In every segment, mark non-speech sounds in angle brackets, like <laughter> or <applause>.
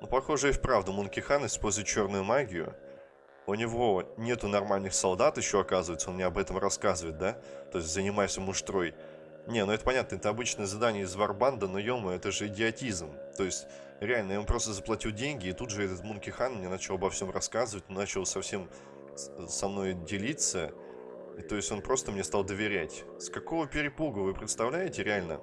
Ну, похоже, и вправду Мункихан использует черную магию. У него нету нормальных солдат еще, оказывается, он мне об этом рассказывает, да? То есть занимайся муштрой. Не, ну это понятно, это обычное задание из Варбанда, но ё это же идиотизм. То есть, реально, я ему просто заплатил деньги, и тут же этот Мункихан мне начал обо всем рассказывать, начал совсем со мной делиться. И, то есть он просто мне стал доверять. С какого перепугу, вы представляете, реально?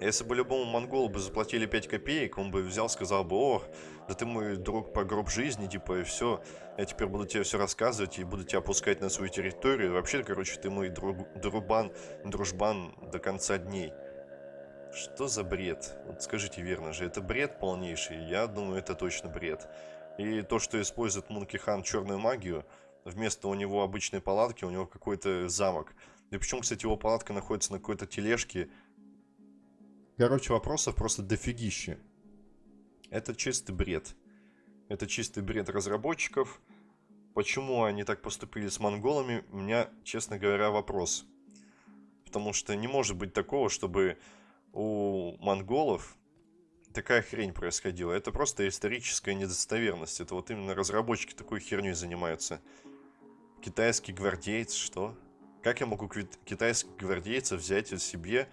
Если бы любому монголу бы заплатили 5 копеек, он бы взял, сказал бы, о, да ты мой друг по гроб жизни, типа, и все, я теперь буду тебе все рассказывать и буду тебя опускать на свою территорию. Вообще, короче, ты мой друг, друбан, дружбан до конца дней. Что за бред? Вот скажите верно же, это бред полнейший? Я думаю, это точно бред. И то, что использует Мункихан черную магию, вместо у него обычной палатки, у него какой-то замок. И причем, кстати, его палатка находится на какой-то тележке, Короче, вопросов просто дофигище. Это чистый бред. Это чистый бред разработчиков. Почему они так поступили с монголами, у меня, честно говоря, вопрос. Потому что не может быть такого, чтобы у монголов такая хрень происходила. Это просто историческая недостоверность. Это вот именно разработчики такой херней занимаются. Китайский гвардеец, что? Как я могу китайских гвардейцев взять себе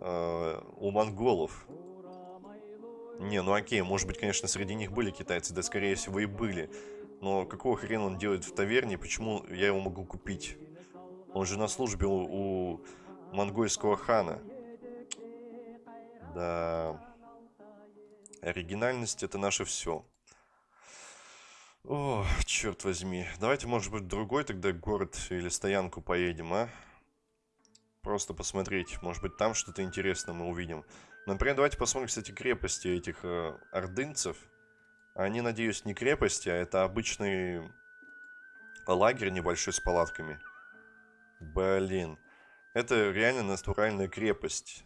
э, у монголов. Не, ну окей, может быть, конечно, среди них были китайцы, да, скорее всего, и были. Но какого хрена он делает в таверне, почему я его могу купить? Он же на службе у, у монгольского хана. Да... Оригинальность это наше все. О, черт возьми. Давайте, может быть, другой тогда город или стоянку поедем, а? Просто посмотреть. Может быть, там что-то интересное мы увидим. Например, давайте посмотрим, кстати, крепости этих э, ордынцев. Они, надеюсь, не крепости, а это обычный лагерь небольшой с палатками. Блин. Это реально натуральная крепость.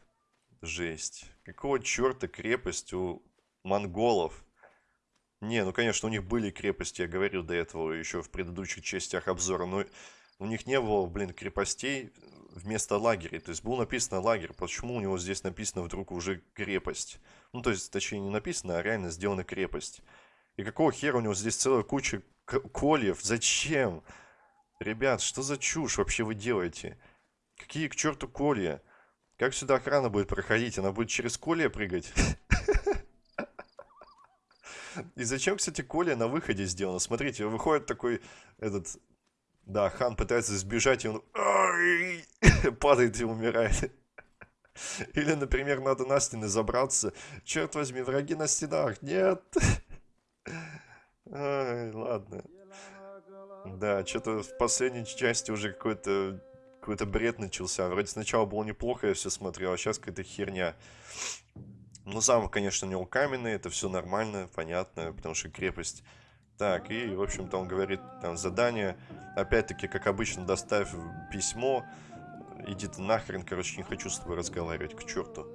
Жесть. Какого черта крепость у монголов? Не, ну, конечно, у них были крепости, я говорил до этого еще в предыдущих частях обзора, но у них не было, блин, крепостей вместо лагеря. То есть был написано лагерь. Почему у него здесь написано вдруг уже крепость? Ну, то есть, точнее, не написано, а реально сделана крепость. И какого хера у него здесь целая куча кольев? Зачем? Ребят, что за чушь вообще вы делаете? Какие к черту колья? Как сюда охрана будет проходить? Она будет через колья прыгать? <laughs> И зачем, кстати, Коля на выходе сделано? Смотрите, выходит такой этот да, хан пытается сбежать, и он <coughs> падает и умирает. Или, например, надо на стены забраться. Черт возьми, враги на стенах. Нет. Ай, ладно. Да, что-то в последней части уже какой-то какой-то бред начался. Вроде сначала было неплохо, я все смотрел, а сейчас какая-то херня. Ну, замок, конечно, у него каменный, это все нормально, понятно, потому что крепость так, и, в общем-то, он говорит, там, задание, опять-таки, как обычно, доставь письмо, иди ты нахрен, короче, не хочу с тобой разговаривать, к черту.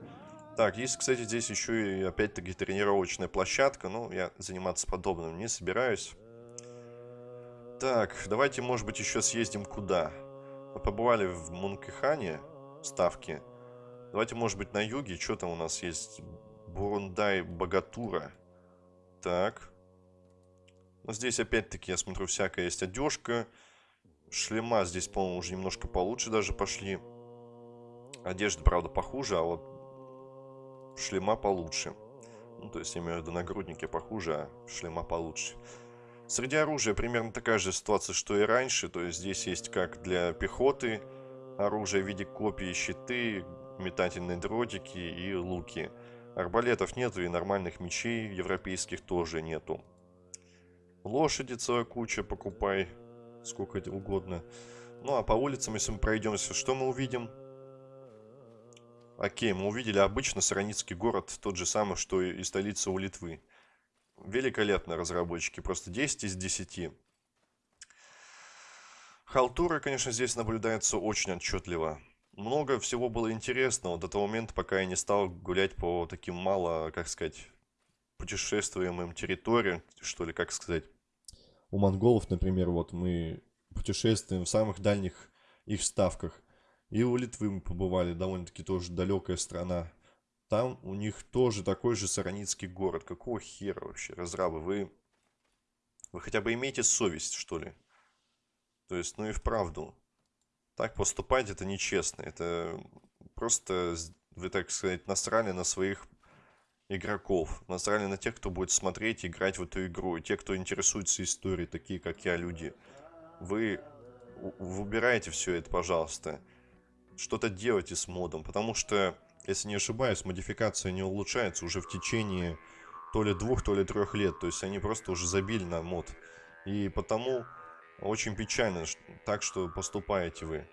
Так, есть, кстати, здесь еще и, опять-таки, тренировочная площадка, но я заниматься подобным не собираюсь. Так, давайте, может быть, еще съездим куда? Мы побывали в Мункихане, ставки. Давайте, может быть, на юге, что там у нас есть? Бурундай Богатура. Так. Но здесь опять-таки, я смотрю, всякая есть одежка. Шлема здесь, по-моему, уже немножко получше даже пошли. Одежда, правда, похуже, а вот шлема получше. Ну, то есть, я имею в виду, нагрудники похуже, а шлема получше. Среди оружия примерно такая же ситуация, что и раньше. То есть, здесь есть как для пехоты оружие в виде копий, щиты, метательные дротики и луки. Арбалетов нету и нормальных мечей европейских тоже нету. Лошади целая куча, покупай. Сколько угодно. Ну, а по улицам, если мы пройдемся, что мы увидим? Окей, мы увидели обычно Сараницкий город, тот же самый, что и столица у Литвы. Великолепно разработчики, просто 10 из 10. Халтура, конечно, здесь наблюдается очень отчетливо. Много всего было интересного до того момента, пока я не стал гулять по таким мало, как сказать, путешествуемым территориям, что ли, как сказать у монголов, например, вот мы путешествуем в самых дальних их ставках. И у Литвы мы побывали, довольно-таки тоже далекая страна. там у них тоже такой же Сараницкий город. Какого хера вообще, разрабы? Вы, вы хотя бы имеете совесть, что ли? То есть, ну и вправду. Так поступать это нечестно. Это просто, вы, так сказать, насрали на своих игроков. Насрали на тех, кто будет смотреть и играть в эту игру. Те, кто интересуется историей, такие как я, люди. Вы, выбираете все это, пожалуйста. Что-то делайте с модом. Потому что, если не ошибаюсь, модификация не улучшается уже в течение то ли двух, то ли трех лет. То есть они просто уже забили на мод. И потому очень печально так, что поступаете вы.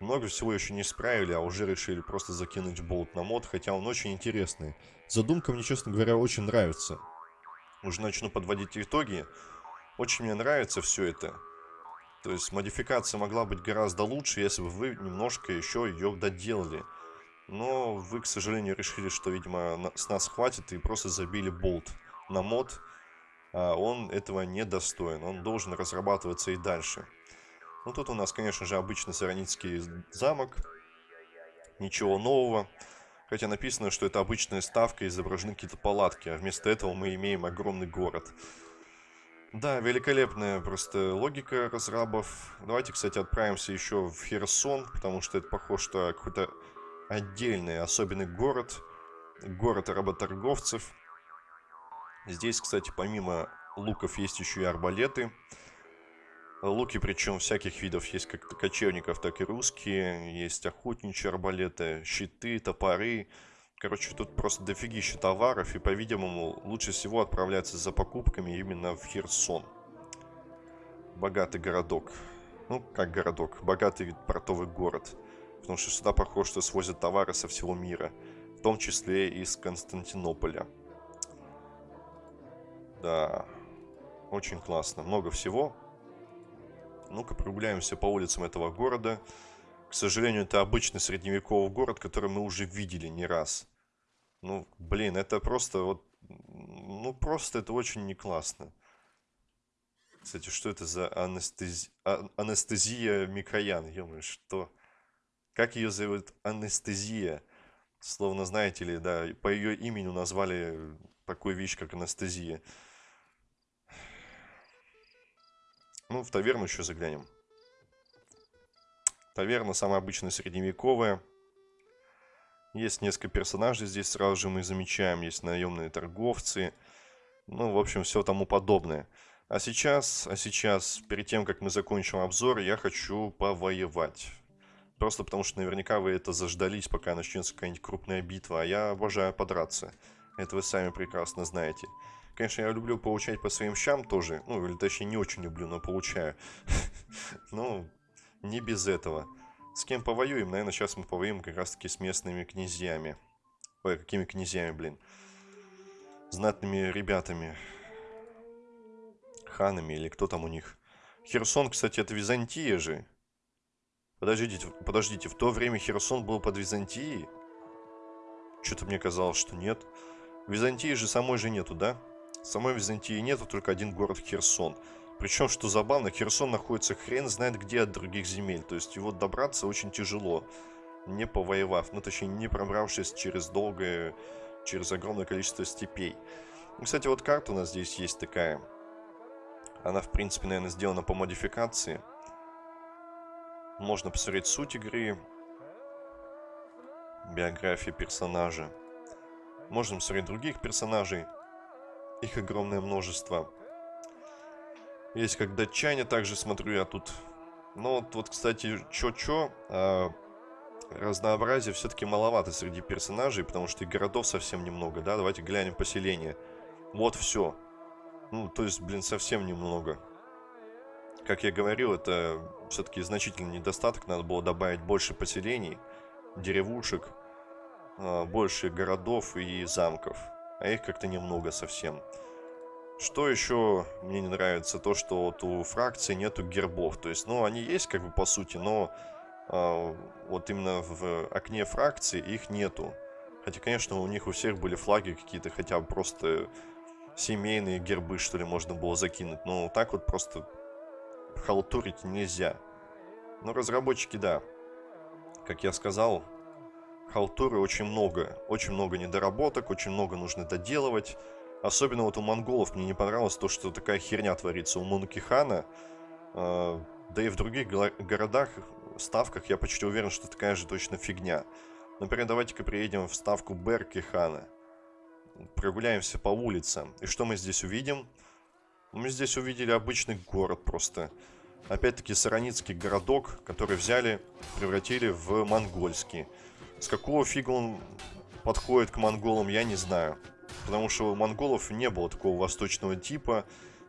Много всего еще не исправили, а уже решили просто закинуть болт на мод, хотя он очень интересный. Задумка мне, честно говоря, очень нравится. Уже начну подводить итоги. Очень мне нравится все это. То есть модификация могла быть гораздо лучше, если бы вы немножко еще ее доделали. Но вы, к сожалению, решили, что, видимо, с нас хватит и просто забили болт на мод. А он этого не достоин. Он должен разрабатываться и дальше. Ну, тут у нас, конечно же, обычный Сараницкий замок. Ничего нового. Хотя написано, что это обычная ставка, изображены какие-то палатки. А вместо этого мы имеем огромный город. Да, великолепная просто логика разрабов. Давайте, кстати, отправимся еще в Херсон, потому что это похоже, что какой-то отдельный, особенный город. Город работорговцев. Здесь, кстати, помимо луков есть еще и арбалеты. Луки, причем всяких видов, есть как кочевников, так и русские, есть охотничьи арбалеты, щиты, топоры. Короче, тут просто дофигища товаров, и, по-видимому, лучше всего отправляться за покупками именно в Херсон. Богатый городок. Ну, как городок, богатый портовый город. Потому что сюда, похоже, что свозят товары со всего мира. В том числе из Константинополя. Да, очень классно. Много всего. Ну-ка прогуляемся по улицам этого города. К сожалению, это обычный средневековый город, который мы уже видели не раз. Ну, блин, это просто вот... Ну, просто это очень не классно. Кстати, что это за анестези... а... анестезия Микоян? ё что? Как ее зовут? Анестезия. Словно, знаете ли, да, по ее имени назвали такую вещь, как анестезия. Ну, в таверну еще заглянем. Таверна самая обычная средневековая. Есть несколько персонажей здесь сразу же мы замечаем. Есть наемные торговцы. Ну, в общем, все тому подобное. А сейчас, а сейчас, перед тем, как мы закончим обзор, я хочу повоевать. Просто потому, что наверняка вы это заждались, пока начнется какая-нибудь крупная битва. А я обожаю подраться. Это вы сами прекрасно знаете. Конечно, я люблю получать по своим щам тоже. Ну, или точнее, не очень люблю, но получаю. <laughs> Ну, не без этого. С кем повоюем? Наверное, сейчас мы повоюем как раз-таки с местными князьями. Ой, какими князьями, блин? Знатными ребятами. Ханами или кто там у них. Херсон, кстати, это Византия же. Подождите, подождите, в то время Херсон был под Византией? Что-то мне казалось, что нет. Византии же самой же нету, да? Самой Византии нету, только один город Херсон. Причем, что забавно, Херсон находится хрен знает где от других земель. То есть его добраться очень тяжело, не повоевав. Ну, точнее, не пробравшись через долгое, через огромное количество степей. Ну, кстати, вот карта у нас здесь есть такая. Она, в принципе, наверное, сделана по модификации. Можно посмотреть суть игры. Биография персонажа. Можно посмотреть других персонажей. Их огромное множество. Есть как датчане, также смотрю я тут. Но вот, вот кстати, чё-чё, а, разнообразия все-таки маловато среди персонажей, потому что и городов совсем немного, да? Давайте глянем поселение. Вот все. Ну, то есть, блин, совсем немного. Как я говорил, это все-таки значительный недостаток. Надо было добавить больше поселений, деревушек, а, больше городов и замков а их как-то немного совсем. Что еще мне не нравится, то что вот у фракции нету гербов, то есть, ну, они есть как бы по сути, но э, вот именно в окне фракции их нету. Хотя, конечно, у них у всех были флаги какие-то, хотя бы просто семейные гербы, что ли, можно было закинуть. Но так вот просто халтурить нельзя. Но разработчики, да, как я сказал, халтуры очень много. Очень много недоработок, очень много нужно доделывать. Особенно вот у монголов мне не понравилось то, что такая херня творится у Мункихана. Э, да и в других городах, ставках я почти уверен, что такая же точно фигня. Например, давайте-ка приедем в ставку Беркихана. Прогуляемся по улицам. И что мы здесь увидим? Мы здесь увидели обычный город просто. Опять-таки сараницкий городок, который взяли, превратили в монгольский. С какого фига он подходит к монголам, я не знаю. Потому что у монголов не было такого восточного типа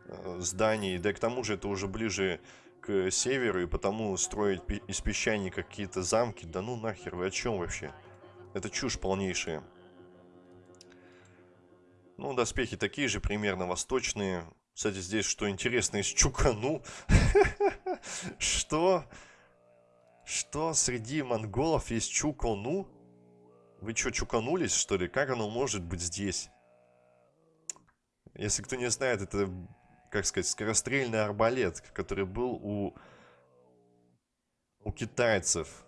э, зданий. Да и к тому же это уже ближе к северу, и потому строить из песчаника какие-то замки, да ну нахер, вы о чем вообще? Это чушь полнейшая. Ну, доспехи такие же, примерно восточные. Кстати, здесь что интересно, из Чукану. <laughs> Что? Что среди монголов есть Чукану? Вы что, чуканулись, что ли? Как оно может быть здесь? Если кто не знает, это, как сказать, скорострельный арбалет, который был у, у китайцев.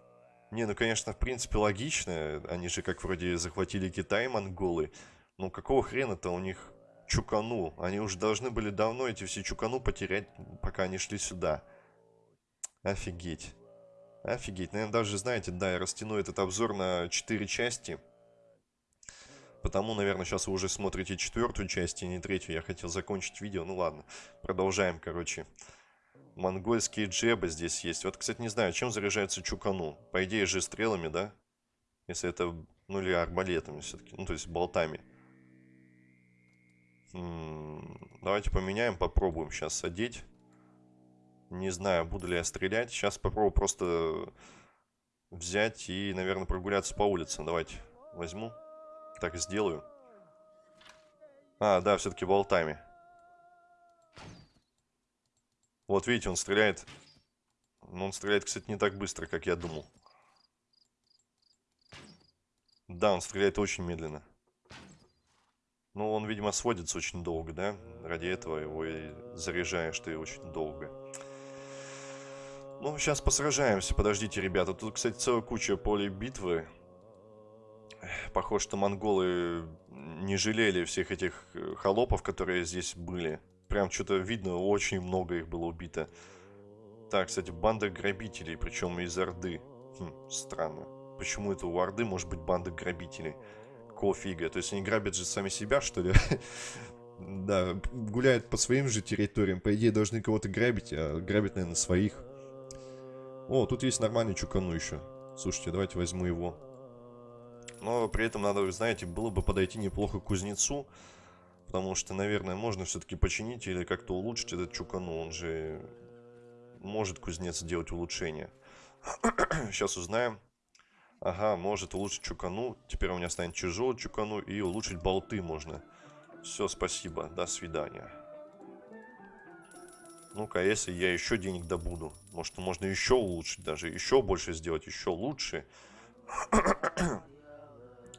Не, ну, конечно, в принципе, логично. Они же, как вроде, захватили Китай, монголы. Но какого хрена-то у них чукану? Они уже должны были давно эти все чукану потерять, пока они шли сюда. Офигеть. Офигеть. Наверное, даже, знаете, да, я растяну этот обзор на 4 части. Потому, наверное, сейчас вы уже смотрите четвертую часть, и не третью. Я хотел закончить видео. Ну ладно, продолжаем, короче. Монгольские джебы здесь есть. Вот, кстати, не знаю, чем заряжается чукану. По идее же стрелами, да? Если это, ну или арбалетами все-таки. Ну, то есть болтами. М -м давайте поменяем, попробуем сейчас одеть. Не знаю, буду ли я стрелять. Сейчас попробую просто взять и, наверное, прогуляться по улице. Давайте возьму. Так сделаю. А, да, все-таки болтами. Вот видите, он стреляет. Но он стреляет, кстати, не так быстро, как я думал. Да, он стреляет очень медленно. Ну, он, видимо, сводится очень долго, да? Ради этого его и заряжаешь ты очень долго. Ну, сейчас посражаемся. Подождите, ребята. Тут, кстати, целая куча полей битвы. Похоже, что монголы не жалели всех этих э, холопов, которые здесь были. Прям что-то видно, очень много их было убито. Так, кстати, банда грабителей, причем из Орды. Хм, странно. Почему это у Орды может быть банда грабителей? Какого фига? То есть они грабят же сами себя, что ли? <laughs> Да, гуляют по своим же территориям. По идее, должны кого-то грабить, а грабят, наверное, своих. О, тут есть нормальный чукану еще. Слушайте, давайте возьму его. Но при этом надо, знаете, было бы подойти неплохо к кузнецу. Потому что, наверное, можно все-таки починить или как-то улучшить этот чукану. Он же может кузнец сделать улучшение. Сейчас <coughs> узнаем. Ага, может улучшить чукану. Теперь у меня станет тяжелый чукану и улучшить болты можно. Все, спасибо. До свидания. Ну-ка, если я еще денег добуду. Может, можно еще улучшить даже. Еще больше сделать, еще лучше. <coughs>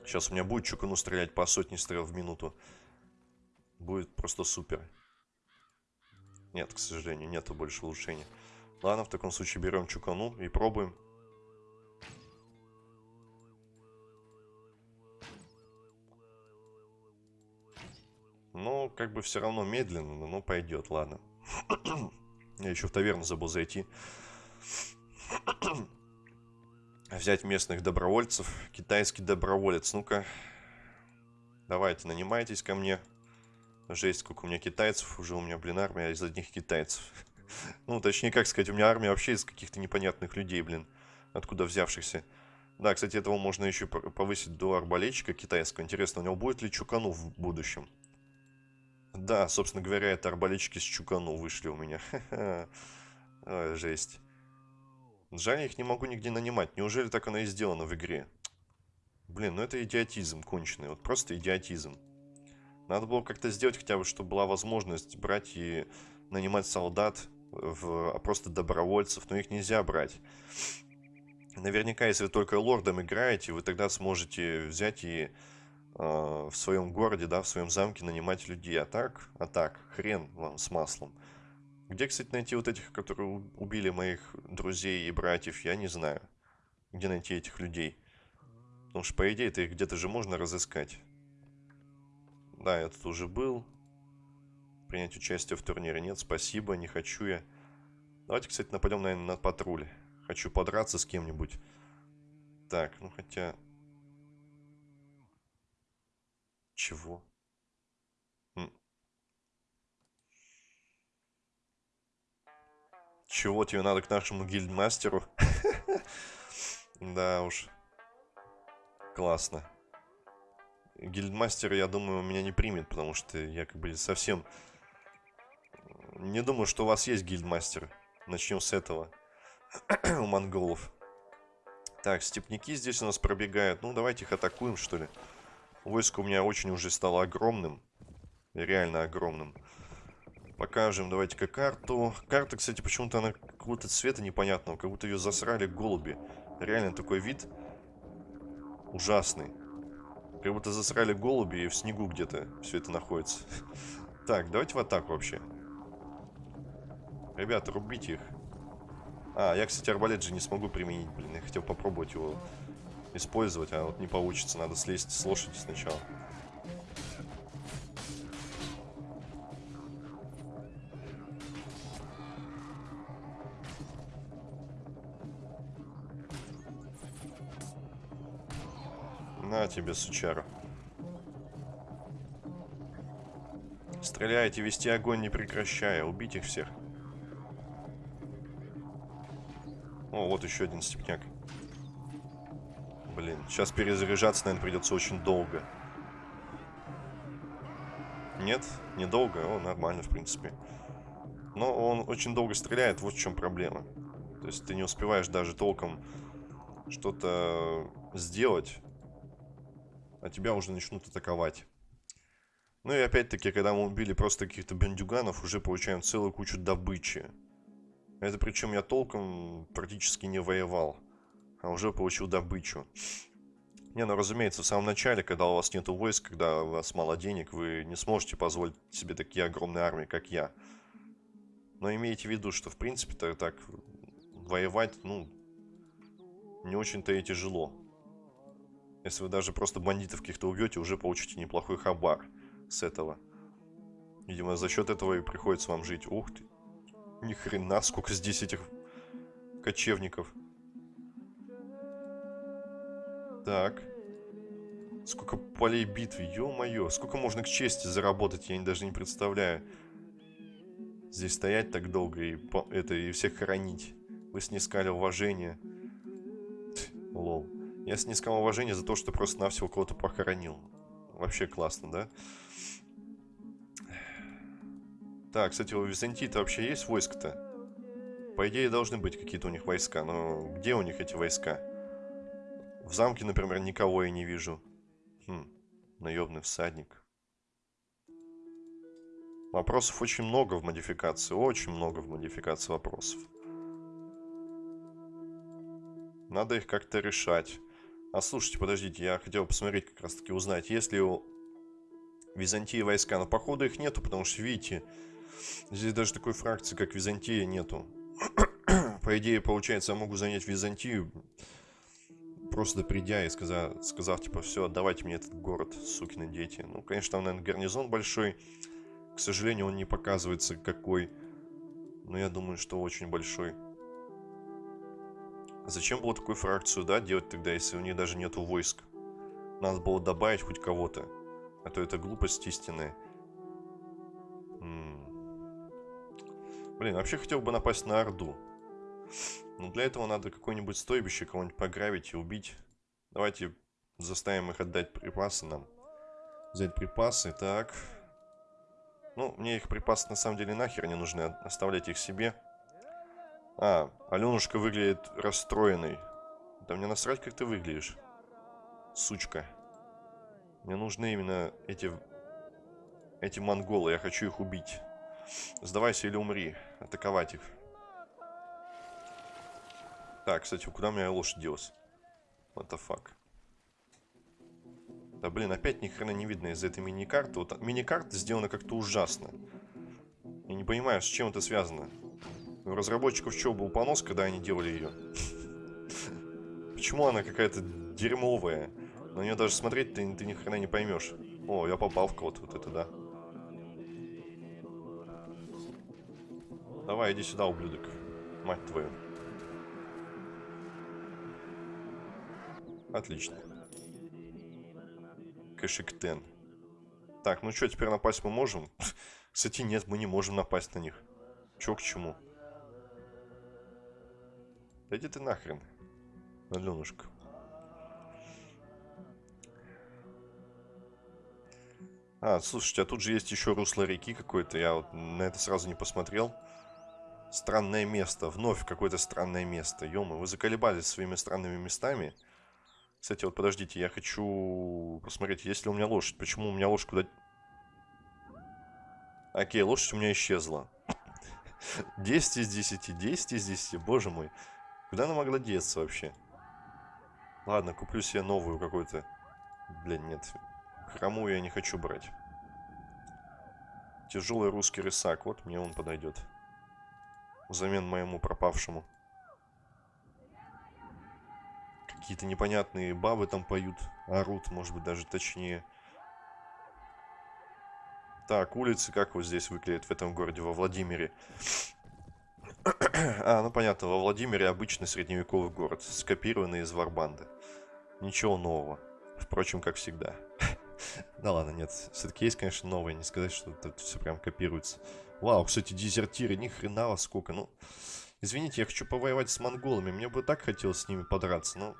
Сейчас у меня будет чукану стрелять по сотне стрел в минуту. Будет просто супер. Нет, к сожалению, нету больше улучшения. Ладно, в таком случае берем чукану и пробуем. Ну, как бы все равно медленно, но пойдет, ладно. Я еще в таверну забыл зайти. Взять местных добровольцев. Китайский доброволец. Ну-ка. Давайте, нанимайтесь ко мне. Жесть, сколько у меня китайцев. Уже у меня, блин, армия из одних китайцев. Ну, точнее, как сказать, у меня армия вообще из каких-то непонятных людей, блин. Откуда взявшихся. Да, кстати, этого можно еще повысить до арбалетчика китайского. Интересно, у него будет ли чукану в будущем? Да, собственно говоря, это арбалетчики с Чукану вышли у меня. <laughs> Ой, жесть. Жаль, я их не могу нигде нанимать. Неужели так оно и сделано в игре? Блин, ну это идиотизм конченый. Вот просто идиотизм. Надо было как-то сделать хотя бы, чтобы была возможность брать и нанимать солдат, в, а просто добровольцев. Но их нельзя брать. Наверняка, если вы только лордом играете, вы тогда сможете взять и в своем городе, да, в своем замке нанимать людей. А так, а так, хрен вам с маслом. Где, кстати, найти вот этих, которые убили моих друзей и братьев, я не знаю. Где найти этих людей? Потому что, по идее, это их где-то же можно разыскать. Да, я тут уже был. Принять участие в турнире. Нет, спасибо, не хочу я. Давайте, кстати, нападем, наверное, на патруль. Хочу подраться с кем-нибудь. Так, ну хотя... Чего? Чего тебе надо к нашему гильдмастеру? <laughs> Да уж. Классно. Гильдмастер, я думаю, меня не примет, потому что я как бы совсем... Не думаю, что у вас есть гильдмастер. Начнем с этого. <clears throat> у монголов. Так, степняки здесь у нас пробегают. Ну, давайте их атакуем, что ли. Войско у меня очень уже стало огромным. Реально огромным. Покажем, давайте-ка карту. Карта, кстати, почему-то она какого-то цвета непонятного. Как будто ее засрали голуби. Реально такой вид ужасный. Как будто засрали голуби и в снегу где-то все это находится. <laughs> Так, давайте в атаку вообще. Ребята, рубите их. А, я, кстати, арбалет же не смогу применить, блин. Я хотел попробовать его использовать, а вот не получится. Надо слезть с лошади сначала. На тебе, сучара. Стреляйте, вести огонь не прекращая. Убить их всех. О, вот еще один степняк. Блин, сейчас перезаряжаться, наверное, придется очень долго. Нет, недолго. О, нормально, в принципе. Но он очень долго стреляет, вот в чем проблема. То есть ты не успеваешь даже толком что-то сделать а тебя уже начнут атаковать. Ну и опять-таки, когда мы убили просто каких-то бандюганов, уже получаем целую кучу добычи. Это причем я толком практически не воевал, а уже получил добычу. Не, ну разумеется, в самом начале, когда у вас нету войск, когда у вас мало денег, вы не сможете позволить себе такие огромные армии, как я. Но имейте в виду, что в принципе-то так воевать, ну, не очень-то и тяжело. Если вы даже просто бандитов каких-то убьете, уже получите неплохой хабар с этого. Видимо, за счет этого и приходится вам жить. Ух ты. Ни хрена, сколько здесь этих кочевников. Так. Сколько полей битвы, ё-моё. Сколько можно к чести заработать, я даже не представляю. Здесь стоять так долго и, это, и всех хоронить. Вы снискали уважение. Лол. Я снискал уважение за то, что просто-навсего кого-то похоронил. Вообще классно, да? Так, кстати, у Византии-то вообще есть войско-то? По идее, должны быть какие-то у них войска, но где у них эти войска? В замке, например, никого я не вижу. Хм, наемный всадник. Вопросов очень много в модификации, очень много в модификации вопросов. Надо их как-то решать. А слушайте, подождите, я хотел посмотреть, как раз таки узнать, есть ли у Византии войска. Но походу их нету, потому что, видите, здесь даже такой фракции, как Византия, нету. <clears throat> По идее, получается, я могу занять Византию, просто придя и сказав, сказав типа, все, отдавайте мне этот город, сукины дети. Ну, конечно, там, наверное, гарнизон большой. К сожалению, он не показывается какой. Но я думаю, что очень большой. Зачем было такую фракцию, да, делать тогда, если у них даже нету войск? Надо было добавить хоть кого-то. А то это глупость истинная. М -м. Блин, вообще хотел бы напасть на Орду. Но для этого надо какое-нибудь стойбище кого-нибудь пограбить и убить. Давайте заставим их отдать припасы нам. Взять припасы, так. Ну, мне их припасы на самом деле нахер не нужны. Оставлять их себе. А, Аленушка выглядит расстроенной. Да мне насрать, как ты выглядишь. Сучка. Мне нужны именно эти... Эти монголы. Я хочу их убить. Сдавайся или умри. Атаковать их. Так, кстати, куда меня лошадь делась? What the fuck? Да блин, опять ни хрена не видно из-за этой мини-карты. Вот мини-карта сделана как-то ужасно. Я не понимаю, с чем это связано. У разработчиков что, был понос, когда они делали ее? <laughs> Почему она какая-то дерьмовая? На нее даже смотреть ты, ты ни хрена не поймешь. О, я попал в кого-то, вот это да. Давай, иди сюда, ублюдок. Мать твою. Отлично. Кэшиктен. Так, ну что, теперь напасть мы можем? <laughs> Кстати, нет, мы не можем напасть на них. Чё к чему? Да иди ты нахрен, Аленушка. А, слушайте, а тут же есть еще русло реки какое-то. Я вот на это сразу не посмотрел. Странное место. Вновь какое-то странное место. ё вы заколебались своими странными местами. Кстати, вот подождите, я хочу посмотреть, есть ли у меня лошадь. Почему у меня лошадь куда... Окей, лошадь у меня исчезла. <laughs> 10 из 10, 10 из 10, боже мой. Куда она могла деться вообще? Ладно, куплю себе новую какую-то. Блин, нет. Хромую я не хочу брать. Тяжелый русский рысак. Вот мне он подойдет. Взамен моему пропавшему. Какие-то непонятные бабы там поют, орут, может быть, даже точнее. Так, улицы как вот здесь выглядят в этом городе, во Владимире? <clears throat> а, ну понятно, во Владимире обычный средневековый город, скопированный из Варбанды. Ничего нового. Впрочем, как всегда. <laughs> да ладно, нет, все-таки есть, конечно, новое, не сказать, что тут все прям копируется. Вау, кстати, дезертиры, ни хрена вас сколько, ну... Извините, я хочу повоевать с монголами, мне бы так хотелось с ними подраться, но...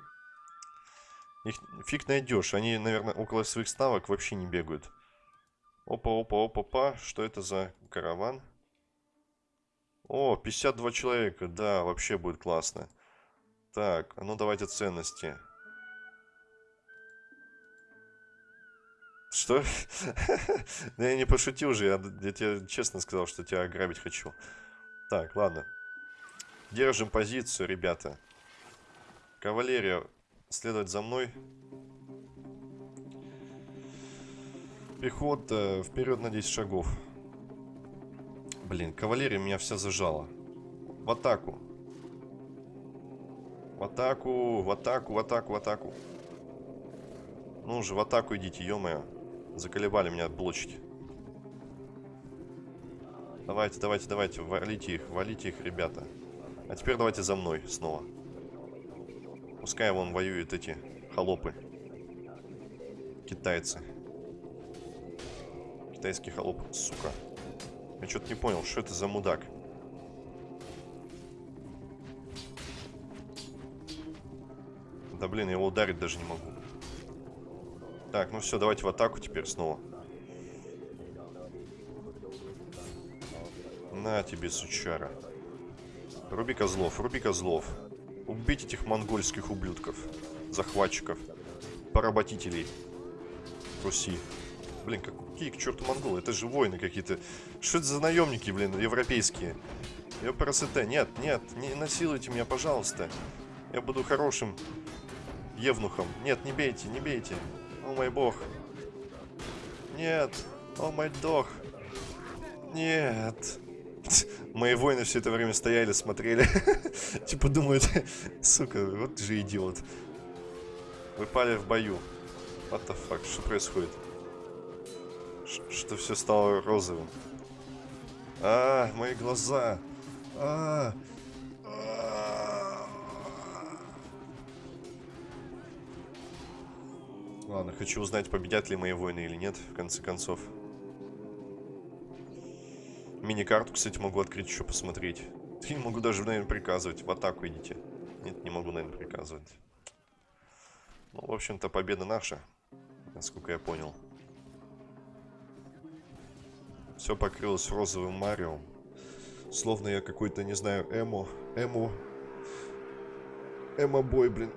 Их фиг найдешь. Они, наверное, около своих ставок вообще не бегают. Опа, опа, опа, опа. Что это за караван? О, 52 человека. Да, вообще будет классно. Так, а ну давайте ценности. Что? <laughs> Да я не пошутил же, я, я тебе честно сказал, что тебя ограбить хочу. Так, ладно. Держим позицию, ребята. Кавалерия следовать за мной. Пехота вперед на 10 шагов. Блин, кавалерия меня вся зажала. В атаку. В атаку, в атаку, в атаку, в атаку. Ну уже в атаку идите, ё-моё. Заколебали меня блочить. Давайте, давайте, давайте, валите их, валите их, ребята. А теперь давайте за мной снова. Пускай вон воюют эти холопы. Китайцы. Китайский холоп, сука. Я что-то не понял, что это за мудак. Да блин, я его ударить даже не могу. Так, ну все, давайте в атаку теперь снова. На тебе, сучара. Руби козлов, руби козлов. Убить этих монгольских ублюдков, захватчиков, поработителей Руси. Блин, какие к черту монголы? Это же воины какие-то. Что это за наемники, блин, европейские? Ёпрасоте, нет, нет, не насилуйте меня, пожалуйста. Я буду хорошим евнухом. Нет, не бейте, не бейте. О мой бог. Нет, о мой дог. Нет. Мои воины все это время стояли, смотрели. <laughs> Типа думают, <laughs> сука, вот же идиот. Вы пали в бою. What the fuck, что происходит? Что все стало розовым. А, мои глаза. А, а. Ладно, хочу узнать, победят ли мои воины или нет, в конце концов. Мини-карту, кстати, могу открыть еще посмотреть. Не могу даже, наверное, приказывать. В атаку идите. Нет, не могу, наверное, приказывать. Ну, в общем-то, победа наша. Насколько я понял. Все покрылось розовым Марио. Словно я какой-то, не знаю, эмо. Эмо. Эмо-бой, блин.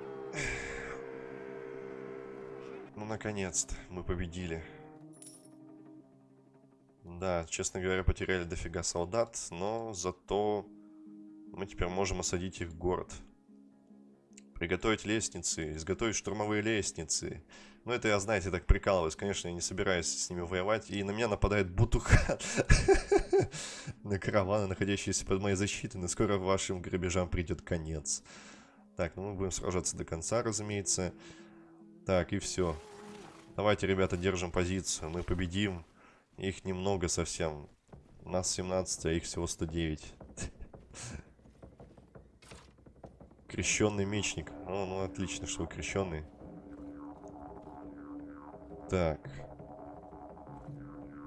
Ну, наконец-то мы победили. Да, честно говоря, потеряли дофига солдат, но зато мы теперь можем осадить их город. Приготовить лестницы, изготовить штурмовые лестницы. Ну, это я, знаете, так прикалываюсь. Конечно, я не собираюсь с ними воевать. И на меня нападает Бутухан. <laughs> На караваны, находящиеся под моей защитой. Но скоро вашим грабежам придет конец. Так, ну мы будем сражаться до конца, разумеется. Так, и все. Давайте, ребята, держим позицию. Мы победим. Их немного совсем. Нас 17, а их всего 109. Крещенный мечник. О, ну отлично, что вы крещенный. Так.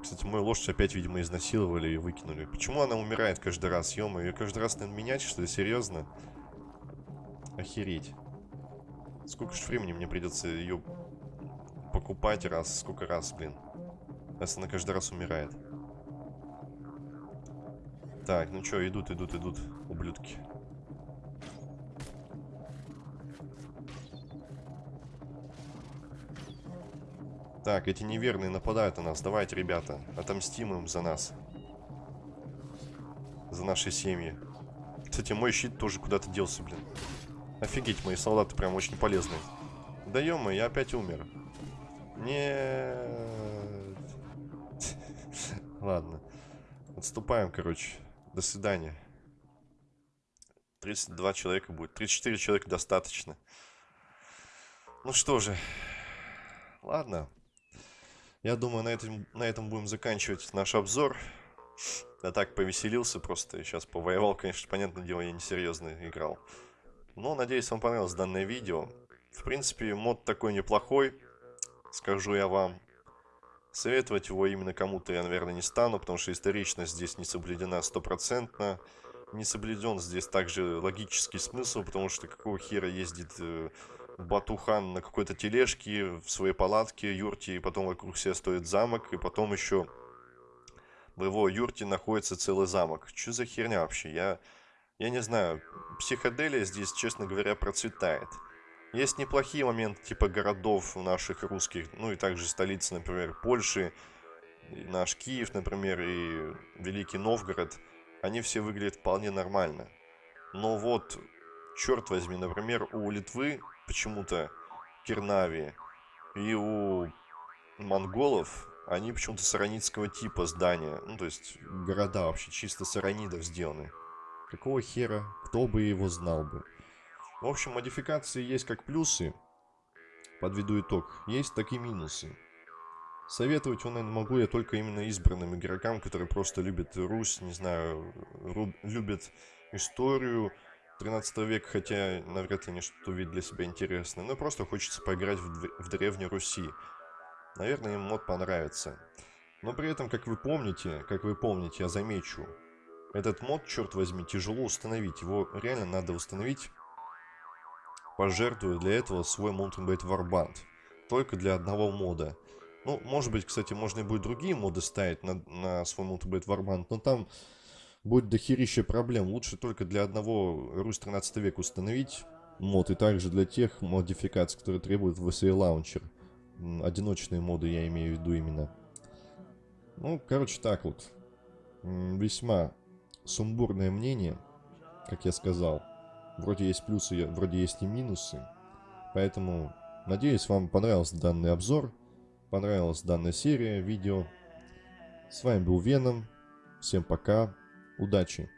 Кстати, мою лошадь опять, видимо, изнасиловали и выкинули. Почему она умирает каждый раз? ё ее каждый раз надо менять, что ли? Серьезно? Охереть. Сколько же времени мне придется ее покупать раз? Сколько раз, блин? Раз она каждый раз умирает. Так, ну что, идут, идут, идут, ублюдки. Так, эти неверные нападают на нас. Давайте, ребята, отомстим им за нас. За наши семьи. Кстати, мой щит тоже куда-то делся, блин. Офигеть, мои солдаты прям очень полезные. Да ё я опять умер. Нет. Ладно. Отступаем, короче. До свидания. 32 человека будет. 34 человека достаточно. Ну что же. Ладно. Я думаю, на этом, на этом будем заканчивать наш обзор. Я так повеселился просто. Сейчас повоевал, конечно, понятное дело, я несерьезно играл. Но, надеюсь, вам понравилось данное видео. В принципе, мод такой неплохой, скажу я вам. Советовать его именно кому-то я, наверное, не стану, потому что историчность здесь не соблюдена стопроцентно. Не соблюден здесь также логический смысл, потому что какого хера ездит э, Батухан на какой-то тележке в своей палатке, юрте, и потом вокруг себя стоит замок, и потом еще в его юрте находится целый замок. Что за херня вообще? Я, я не знаю. Психоделия здесь, честно говоря, процветает. Есть неплохие моменты, типа городов наших русских, ну и также столицы, например, Польши, наш Киев, например, и Великий Новгород. Они все выглядят вполне нормально. Но вот, черт возьми, например, у Литвы почему-то Кирнави и у монголов они почему-то саранитского типа здания. Ну, то есть города вообще чисто саранидов сделаны. Какого хера? Кто бы его знал бы? В общем, модификации есть как плюсы. Подведу итог. Есть так и минусы. Советовать он, наверное, могу я только именно избранным игрокам, которые просто любят Русь, не знаю, любят историю, 13 века, хотя навряд ли они что-то увидят для себя интересное, но просто хочется поиграть в, в Древней Руси. Наверное, им мод понравится. Но при этом, как вы помните, как вы помните, я замечу, этот мод, черт возьми, тяжело установить. Его реально надо установить, пожертвуя для этого свой Mountain Blade Warband. Только для одного мода. Ну, может быть, кстати, можно и будет другие моды ставить на, на свой Mountain Blade Warband, но там будет дохерища проблем. Лучше только для одного Русь 13 века установить мод, и также для тех модификаций, которые требуют VSA Launcher. Одиночные моды я имею в виду именно. Ну, короче, так вот. Весьма сумбурное мнение, как я сказал. Вроде есть плюсы, вроде есть и минусы. Поэтому, надеюсь, вам понравился данный обзор. Понравилась данная серия видео. С вами был Веном. Всем пока. Удачи!